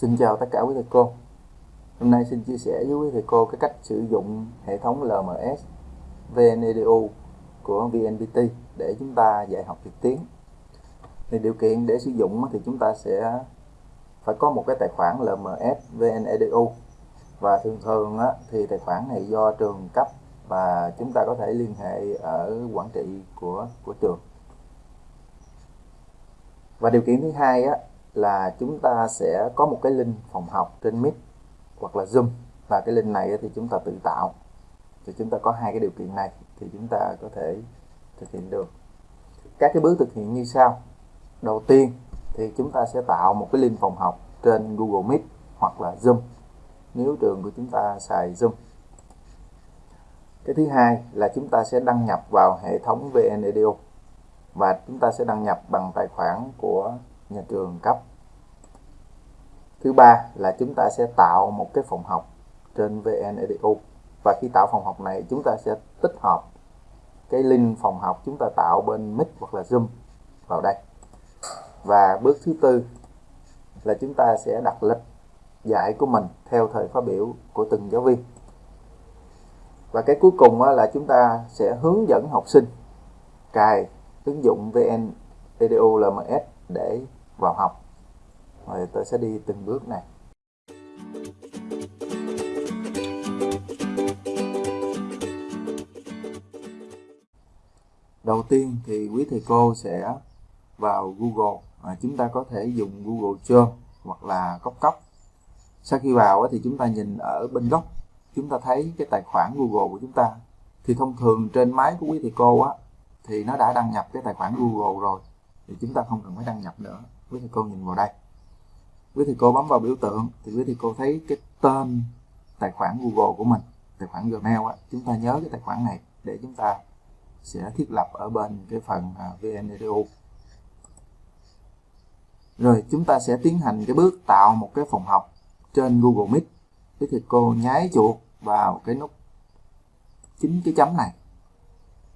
Xin chào tất cả quý thầy cô. Hôm nay xin chia sẻ với quý thầy cô cái cách sử dụng hệ thống LMS VNEDU của VNPT để chúng ta dạy học trực tuyến. Thì điều kiện để sử dụng thì chúng ta sẽ phải có một cái tài khoản LMS VNEDU và thường thường thì tài khoản này do trường cấp và chúng ta có thể liên hệ ở quản trị của của trường. Và điều kiện thứ hai á, là chúng ta sẽ có một cái link phòng học trên Meet hoặc là Zoom. Và cái link này thì chúng ta tự tạo. Thì chúng ta có hai cái điều kiện này thì chúng ta có thể thực hiện được. Các cái bước thực hiện như sau. Đầu tiên thì chúng ta sẽ tạo một cái link phòng học trên Google Meet hoặc là Zoom. Nếu trường của chúng ta xài Zoom. Cái thứ hai là chúng ta sẽ đăng nhập vào hệ thống VNEDU và chúng ta sẽ đăng nhập bằng tài khoản của nhà trường cấp. Thứ ba là chúng ta sẽ tạo một cái phòng học trên VNEDU và khi tạo phòng học này, chúng ta sẽ tích hợp cái link phòng học chúng ta tạo bên Meet hoặc là Zoom vào đây. Và bước thứ tư là chúng ta sẽ đặt lịch dạy của mình theo thời khóa biểu của từng giáo viên. Và cái cuối cùng là chúng ta sẽ hướng dẫn học sinh cài ứng dụng VN EDU LMS để vào học. Rồi tôi sẽ đi từng bước này. Đầu tiên thì quý thầy cô sẽ vào Google. À, chúng ta có thể dùng Google Chrome hoặc là cốc cốc. Sau khi vào thì chúng ta nhìn ở bên góc chúng ta thấy cái tài khoản Google của chúng ta. Thì thông thường trên máy của quý thầy cô á thì nó đã đăng nhập cái tài khoản Google rồi thì chúng ta không cần phải đăng nhập nữa quý thầy cô nhìn vào đây. Quý thầy cô bấm vào biểu tượng thì quý thầy cô thấy cái tên tài khoản Google của mình, tài khoản Gmail á. Chúng ta nhớ cái tài khoản này để chúng ta sẽ thiết lập ở bên cái phần à, VNEDU rồi chúng ta sẽ tiến hành cái bước tạo một cái phòng học trên Google Meet. Quý thầy cô nháy chuột vào cái nút chính cái chấm này.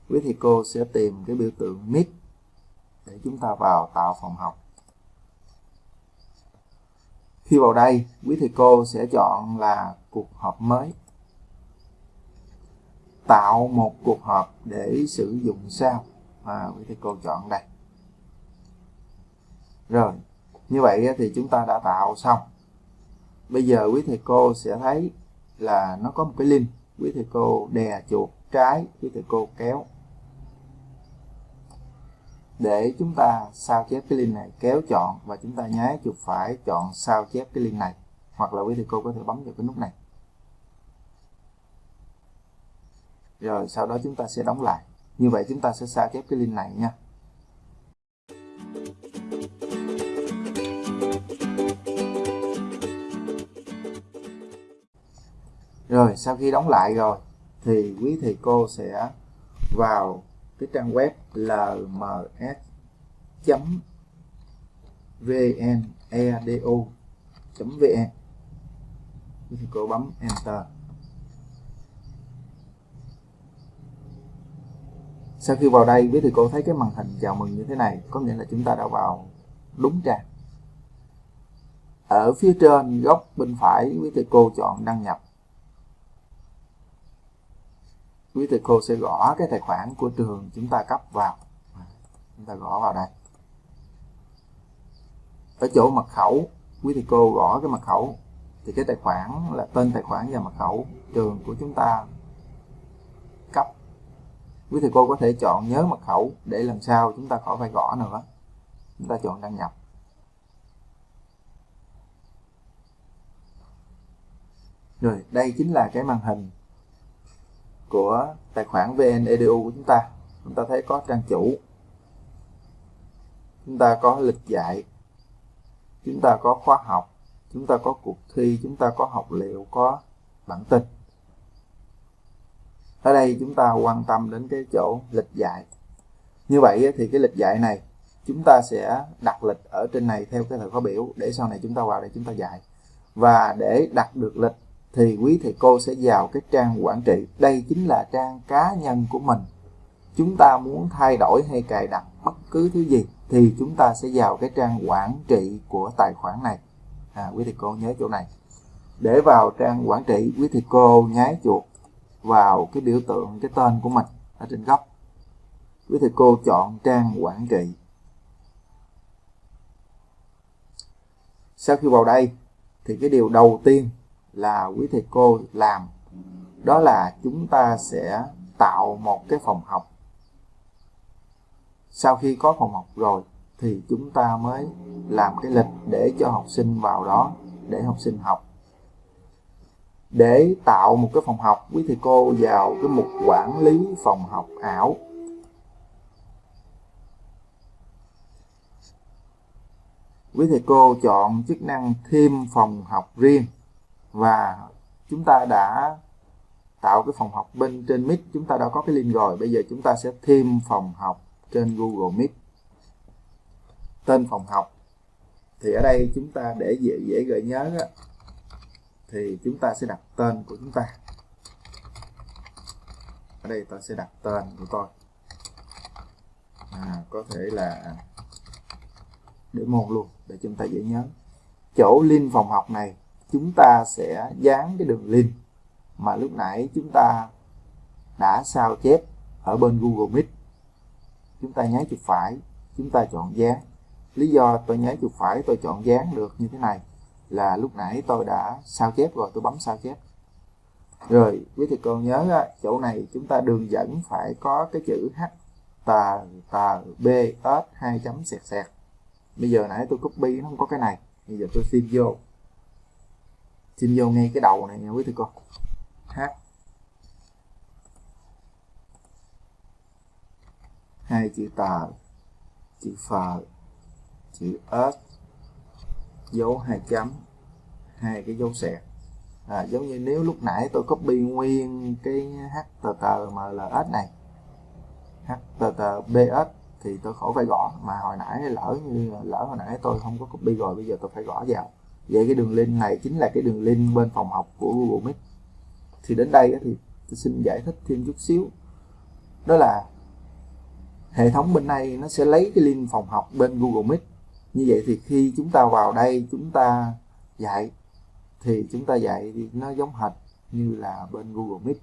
Quý thầy cô sẽ tìm cái biểu tượng Meet để chúng ta vào tạo phòng học khi vào đây, quý thầy cô sẽ chọn là cuộc họp mới. Tạo một cuộc họp để sử dụng sao và quý thầy cô chọn đây. Rồi, như vậy thì chúng ta đã tạo xong. Bây giờ quý thầy cô sẽ thấy là nó có một cái link. Quý thầy cô đè chuột trái, quý thầy cô kéo để chúng ta sao chép cái link này kéo chọn và chúng ta nháy chuột phải chọn sao chép cái link này. Hoặc là quý thầy cô có thể bấm vào cái nút này. Rồi, sau đó chúng ta sẽ đóng lại. Như vậy chúng ta sẽ sao chép cái link này nha. Rồi, sau khi đóng lại rồi, thì quý thầy cô sẽ vào cái trang web lms.vnedo.vn thì cô bấm enter. Sau khi vào đây, quý thầy cô thấy cái màn hình chào mừng như thế này, có nghĩa là chúng ta đã vào đúng trang. Ở phía trên góc bên phải, quý thầy cô chọn đăng nhập quý thầy cô sẽ gõ cái tài khoản của trường chúng ta cấp vào. Chúng ta gõ vào đây. Ở chỗ mật khẩu, quý thầy cô gõ cái mật khẩu. Thì cái tài khoản là tên tài khoản và mật khẩu trường của chúng ta cấp. Quý thầy cô có thể chọn nhớ mật khẩu để lần sau chúng ta khỏi phải gõ nữa. Chúng ta chọn đăng nhập. Rồi, đây chính là cái màn hình của tài khoản VNEDU của chúng ta. Chúng ta thấy có trang chủ. Chúng ta có lịch dạy. Chúng ta có khóa học. Chúng ta có cuộc thi. Chúng ta có học liệu, có bản tin. Ở đây chúng ta quan tâm đến cái chỗ lịch dạy. Như vậy thì cái lịch dạy này, chúng ta sẽ đặt lịch ở trên này theo cái thời khóa biểu. Để sau này chúng ta vào đây chúng ta dạy. Và để đặt được lịch thì quý thầy cô sẽ vào cái trang quản trị. Đây chính là trang cá nhân của mình. Chúng ta muốn thay đổi hay cài đặt bất cứ thứ gì thì chúng ta sẽ vào cái trang quản trị của tài khoản này. À, quý thầy cô nhớ chỗ này. Để vào trang quản trị quý thầy cô nháy chuột vào cái biểu tượng cái tên của mình ở trên góc. Quý thầy cô chọn trang quản trị. Sau khi vào đây thì cái điều đầu tiên là quý thầy cô làm. Đó là chúng ta sẽ tạo một cái phòng học. Sau khi có phòng học rồi thì chúng ta mới làm cái lịch để cho học sinh vào đó để học sinh học. Để tạo một cái phòng học, quý thầy cô vào cái mục quản lý phòng học ảo. Quý thầy cô chọn chức năng thêm phòng học riêng và chúng ta đã tạo cái phòng học bên trên Meet chúng ta đã có cái link rồi. Bây giờ chúng ta sẽ thêm phòng học trên Google Meet. Tên phòng học. Thì ở đây chúng ta để dễ dễ gợi nhớ đó, thì chúng ta sẽ đặt tên của chúng ta. Ở đây tôi sẽ đặt tên của tôi. À, có thể là để môn luôn để chúng ta dễ nhớ. Chỗ link phòng học này chúng ta sẽ dán cái đường link mà lúc nãy chúng ta đã sao chép ở bên Google Meet. Chúng ta nháy chuột phải, chúng ta chọn dán. Lý do tôi nháy chuột phải, tôi chọn dán được như thế này là lúc nãy tôi đã sao chép rồi, tôi bấm sao chép. Rồi, quý thầy cô nhớ chỗ này chúng ta đường dẫn phải có cái chữ h tờ tờ b, s, hai chấm sẹt sẹt bây giờ nãy tôi copy, nó không có cái này. Bây giờ tôi xin vô xin vô ngay cái đầu này nha quý thầy cô. H hai chữ tờ chữ phờ chữ s dấu hai chấm hai cái dấu sẹt à, giống như nếu lúc nãy tôi copy nguyên cái HTTMLS này HTTPS thì tôi khỏi phải gõ. Mà hồi nãy lỡ như lỡ hồi nãy tôi không có copy rồi bây giờ tôi phải gõ vào vậy cái đường link này chính là cái đường link bên phòng học của Google Meet. Thì đến đây thì tôi xin giải thích thêm chút xíu. Đó là hệ thống bên này nó sẽ lấy cái link phòng học bên Google Meet. Như vậy thì khi chúng ta vào đây, chúng ta dạy, thì chúng ta dạy thì nó giống hệt như là bên Google Meet.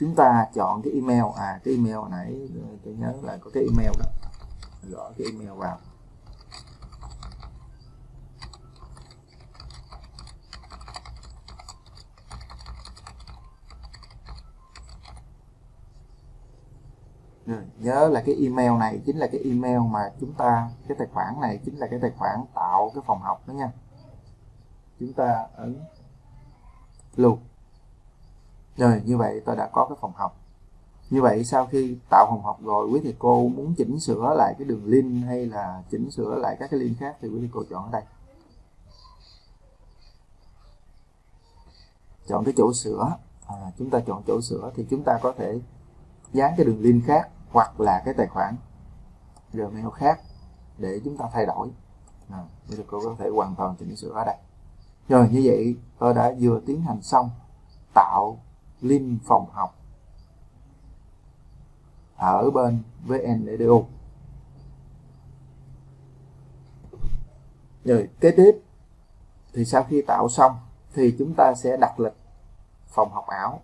Chúng ta chọn cái email. À cái email nãy, tôi nhớ là có cái email đó. Gõ cái email vào. Ừ, nhớ là cái email này chính là cái email mà chúng ta cái tài khoản này chính là cái tài khoản tạo cái phòng học đó nha. Chúng ta ấn luôn. Rồi như vậy tôi đã có cái phòng học. Như vậy sau khi tạo phòng học rồi quý thầy cô muốn chỉnh sửa lại cái đường link hay là chỉnh sửa lại các cái link khác thì quý thầy cô chọn ở đây. Chọn cái chỗ sửa. À, chúng ta chọn chỗ sửa thì chúng ta có thể dán cái đường link khác hoặc là cái tài khoản Gmail khác để chúng ta thay đổi. À, bây cô có thể hoàn toàn chỉnh sửa ở đây. Rồi như vậy tôi đã vừa tiến hành xong tạo link phòng học ở bên VNEDU rồi kế tiếp thì sau khi tạo xong thì chúng ta sẽ đặt lịch phòng học ảo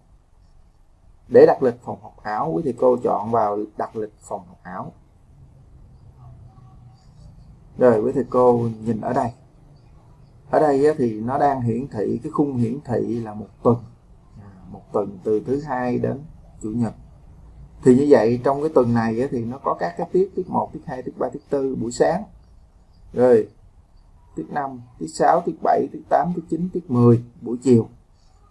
để đặt lịch phòng học ảo quý thầy cô chọn vào đặt lịch phòng học ảo rồi quý thầy cô nhìn ở đây. Ở đây thì nó đang hiển thị cái khung hiển thị là một tuần. À, một tuần từ thứ hai đến chủ nhật. Thì như vậy trong cái tuần này thì nó có các cái tiết tiết 1, tiết 2, tiết 3, tiết 4 buổi sáng. Rồi tiết 5, tiết 6, tiết 7, tiết 8, tiết 9, tiết 10 buổi chiều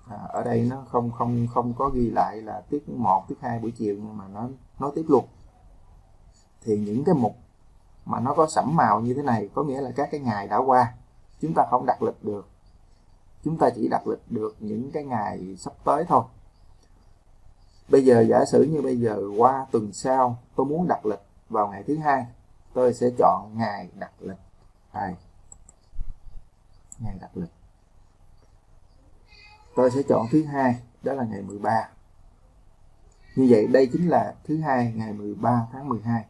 à, ở đây nó không không không có ghi lại là tiết 1, tiết 2 buổi chiều nhưng mà nó nói tiếp luôn. Thì những cái mục mà nó có sẫm màu như thế này có nghĩa là các cái ngày đã qua. Chúng ta không đặt lịch được. Chúng ta chỉ đặt lịch được những cái ngày sắp tới thôi. Bây giờ giả sử như bây giờ qua tuần sau tôi muốn đặt lịch vào ngày thứ hai tôi sẽ chọn ngày đặt lịch. Này ngày đặt lịch tôi sẽ chọn thứ hai, đó là ngày 13 như vậy, đây chính là thứ hai ngày 13 tháng 12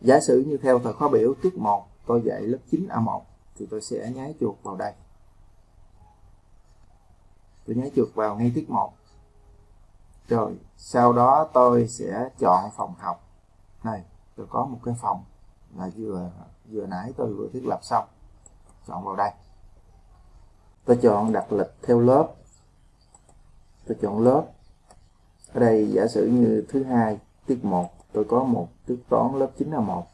giả sử như theo thời khóa biểu tiết 1 tôi dạy lớp 9A1 thì tôi sẽ nháy chuột vào đây. Tôi nháy chuột vào ngay tiết 1 rồi, sau đó tôi sẽ chọn phòng học. Này, tôi có một cái phòng là vừa vừa nãy tôi vừa thiết lập xong. Chọn vào đây. Tôi chọn đặt lịch theo lớp tôi chọn lớp. Ở đây giả sử như thứ hai tiết 1 tôi có một tiết toán lớp 9 là 1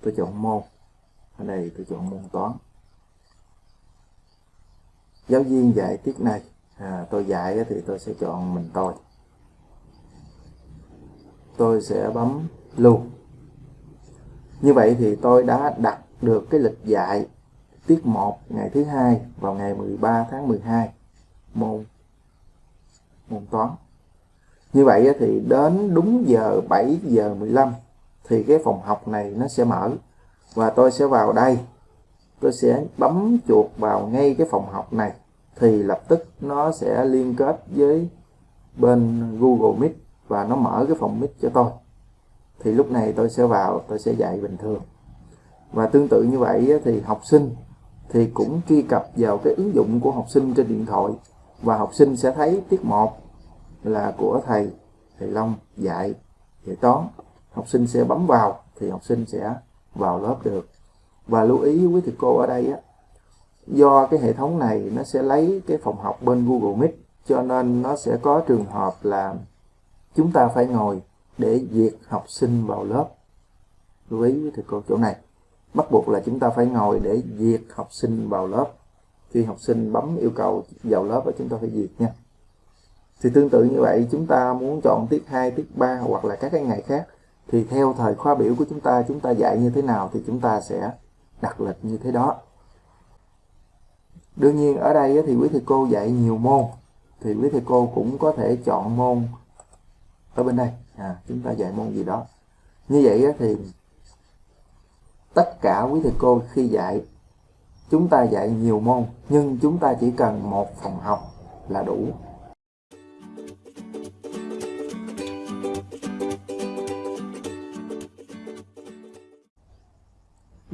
tôi chọn môn ở đây tôi chọn môn toán. Giáo viên dạy tiết này. À, tôi dạy thì tôi sẽ chọn mình tôi. Tôi sẽ bấm lưu như vậy thì tôi đã đặt được cái lịch dạy tiết 1 ngày thứ hai vào ngày 13 tháng 12 môn môn toán như vậy thì đến đúng giờ 7 giờ 15 thì cái phòng học này nó sẽ mở và tôi sẽ vào đây. Tôi sẽ bấm chuột vào ngay cái phòng học này thì lập tức nó sẽ liên kết với bên Google Meet và nó mở cái phòng Meet cho tôi. Thì lúc này tôi sẽ vào, tôi sẽ dạy bình thường. Và tương tự như vậy thì học sinh thì cũng truy cập vào cái ứng dụng của học sinh trên điện thoại và học sinh sẽ thấy tiết 1 là của thầy thầy Long dạy dạy toán. Học sinh sẽ bấm vào thì học sinh sẽ vào lớp được. Và lưu ý với thầy cô ở đây á, do cái hệ thống này nó sẽ lấy cái phòng học bên Google Meet, cho nên nó sẽ có trường hợp là chúng ta phải ngồi để duyệt học sinh vào lớp. Lưu ý với thầy cô chỗ này. Bắt buộc là chúng ta phải ngồi để duyệt học sinh vào lớp. Khi học sinh bấm yêu cầu vào lớp chúng ta phải duyệt nha thì tương tự như vậy chúng ta muốn chọn tiết 2, tiết 3 hoặc là các cái ngày khác thì theo thời khóa biểu của chúng ta chúng ta dạy như thế nào thì chúng ta sẽ đặt lịch như thế đó. Đương nhiên ở đây thì quý thầy cô dạy nhiều môn thì quý thầy cô cũng có thể chọn môn ở bên đây. À, chúng ta dạy môn gì đó. Như vậy thì tất cả quý thầy cô khi dạy chúng ta dạy nhiều môn nhưng chúng ta chỉ cần một phòng học là đủ.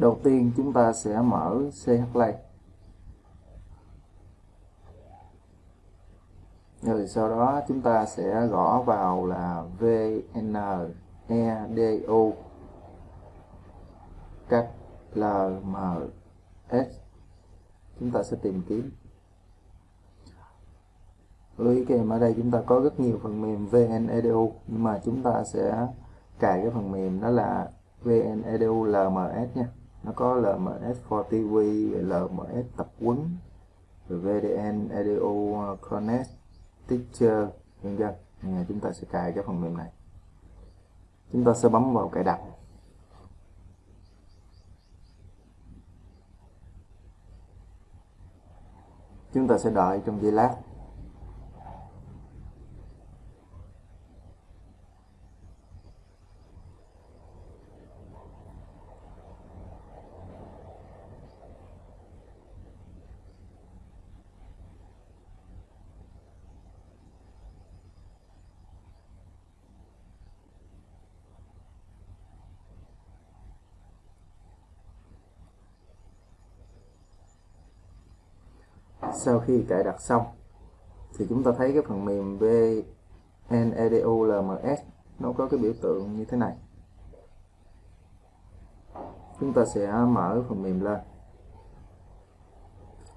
Đầu tiên chúng ta sẽ mở CH play rồi sau đó chúng ta sẽ gõ vào là VN EDU cách LMS chúng ta sẽ tìm kiếm. Lưu ý kèm, ở đây chúng ta có rất nhiều phần mềm VNEDU nhưng mà chúng ta sẽ cài cái phần mềm đó là VNEDU LMS nha nó có LMS for TV LMS tập huấn VDN EDU Connect, Teacher, vân vân. Chúng ta sẽ cài cái phần mềm này. Chúng ta sẽ bấm vào cài đặt. Chúng ta sẽ đợi trong giây lát. Sau khi cài đặt xong, thì chúng ta thấy cái phần mềm vnedulms nó có cái biểu tượng như thế này. Chúng ta sẽ mở phần mềm lên.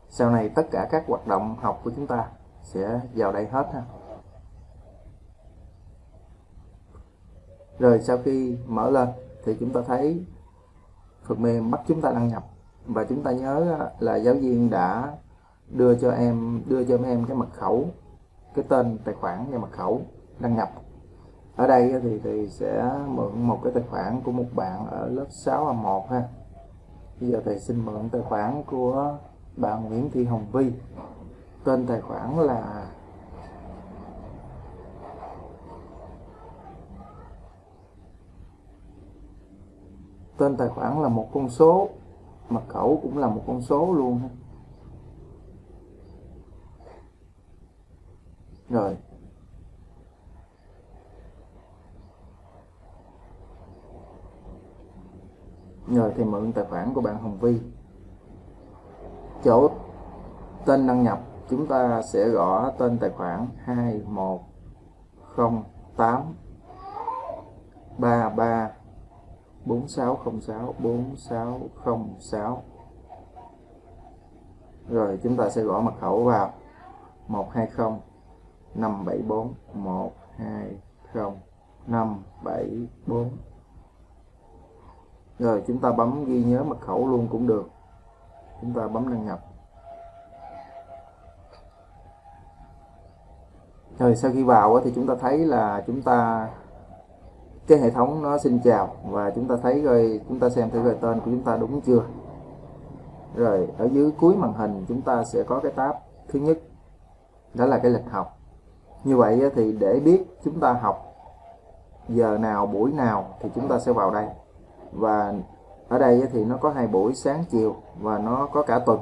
Sau này tất cả các hoạt động học của chúng ta sẽ vào đây hết ha. Rồi sau khi mở lên thì chúng ta thấy phần mềm bắt chúng ta đăng nhập. Và chúng ta nhớ là giáo viên đã đưa cho em, đưa cho em cái mật khẩu, cái tên tài khoản và mật khẩu đăng nhập. Ở đây thì thì sẽ mượn một cái tài khoản của một bạn ở lớp 6A1 ha. Bây giờ thầy xin mượn tài khoản của bạn Nguyễn Thị Hồng Vi tên tài khoản là tên tài khoản là một con số, mật khẩu cũng là một con số luôn ha. Rồi. Rồi, thì mượn tài khoản của bạn Hồng Vi chỗ tên đăng nhập, chúng ta sẽ gõ tên tài khoản 2108 33 4606 4606 rồi, chúng ta sẽ gõ mật khẩu vào. 120 574 120 574 rồi, chúng ta bấm ghi nhớ mật khẩu luôn cũng được. Chúng ta bấm đăng nhập. Rồi, sau khi vào thì chúng ta thấy là chúng ta, cái hệ thống nó xin chào và chúng ta thấy rồi, chúng ta xem thử rồi tên của chúng ta đúng chưa. Rồi, ở dưới cuối màn hình chúng ta sẽ có cái tab thứ nhất, đó là cái lịch học như vậy thì để biết chúng ta học giờ nào buổi nào thì chúng ta sẽ vào đây và ở đây thì nó có hai buổi sáng chiều và nó có cả tuần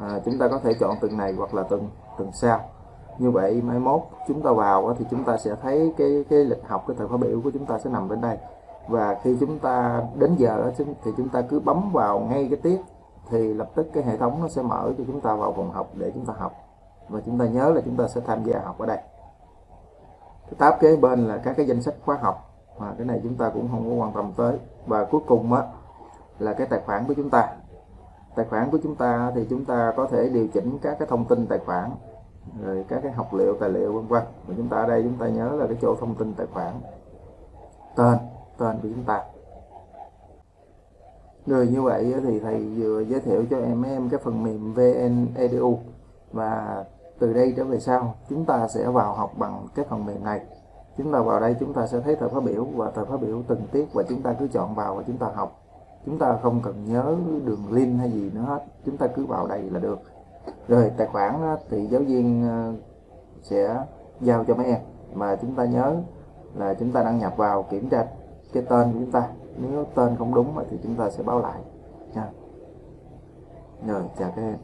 à, chúng ta có thể chọn tuần này hoặc là tuần tuần sau như vậy mai mốt chúng ta vào thì chúng ta sẽ thấy cái cái lịch học cái thời khóa biểu của chúng ta sẽ nằm bên đây và khi chúng ta đến giờ thì chúng ta cứ bấm vào ngay cái tiết thì lập tức cái hệ thống nó sẽ mở cho chúng ta vào phòng học để chúng ta học và chúng ta nhớ là chúng ta sẽ tham gia học ở đây. Cái tab kế bên là các cái danh sách khóa học mà cái này chúng ta cũng không có quan tâm tới. Và cuối cùng á, là cái tài khoản của chúng ta. Tài khoản của chúng ta thì chúng ta có thể điều chỉnh các cái thông tin tài khoản, rồi các cái học liệu, tài liệu, vân vân. Và chúng ta ở đây chúng ta nhớ là cái chỗ thông tin tài khoản, tên tên của chúng ta. Rồi như vậy thì thầy vừa giới thiệu cho em em cái phần mềm VN Edu và từ đây trở về sau, chúng ta sẽ vào học bằng cái phần mềm này. Chúng ta vào đây chúng ta sẽ thấy thời khóa biểu và thời khóa biểu từng tiết và chúng ta cứ chọn vào và chúng ta học. Chúng ta không cần nhớ đường link hay gì nữa hết, chúng ta cứ vào đây là được. Rồi, tài khoản thì giáo viên ờ, sẽ giao cho mấy em. Mà chúng ta nhớ là chúng ta đăng nhập vào kiểm tra cái tên của chúng ta. Nếu tên không đúng thì chúng ta sẽ báo lại. Nha. Rồi, chào các em.